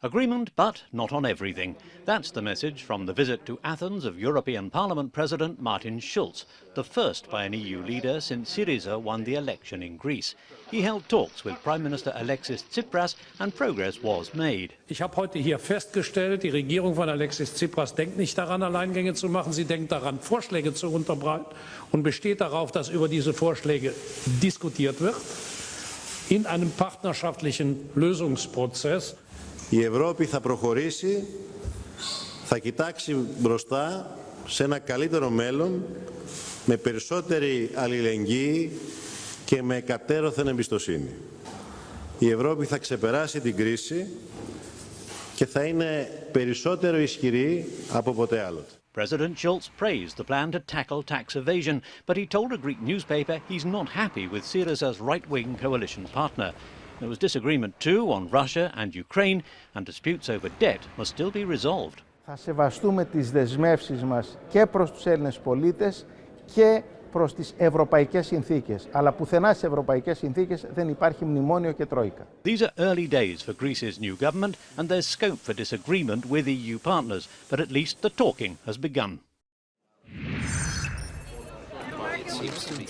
Agreement, but not on everything. That's the message from the visit to Athens of European Parliament President Martin Schulz, the first by an EU leader since Syriza won the election in Greece. He held talks with Prime Minister Alexis Tsipras and progress was made. Ich habe heute hier festgestellt, die Regierung von Alexis Tsipras denkt nicht daran, Alleingänge zu machen. Sie denkt daran, Vorschläge zu unterbreiten und besteht darauf, dass über diese Vorschläge diskutiert wird in einem partnerschaftlichen Lösungsprozess. Η Ευρώπη θα προχωρήσει, θα κοιτάξει μπροστά σε ένα καλύτερο μέλλον με περισσότερη αλληλεγγύη και με κατέρωθεν εμπιστοσύνη. Η Ευρώπη θα ξεπεράσει την κρίση και θα είναι περισσότερο ισχυρή από ποτέ άλλοτε. President Schulz praised the plan to tackle tax evasion, but he told a Greek newspaper he's not happy with Syriza's right-wing coalition partner. There was disagreement too on Russia and Ukraine, and disputes over debt must still be resolved. Θα σεβαστούμε τις δεσμεύσεις μας και προς τους Έλληνες πολίτες και προς τις ευρωπαϊκές συνθήκες. Αλλά πουθενά στις ευρωπαϊκές συνθήκες δεν υπάρχει μνημόνιο και τρόικα. These are early days for Greece's new government, and there's scope for disagreement with EU partners, but at least the talking has begun. It seems to be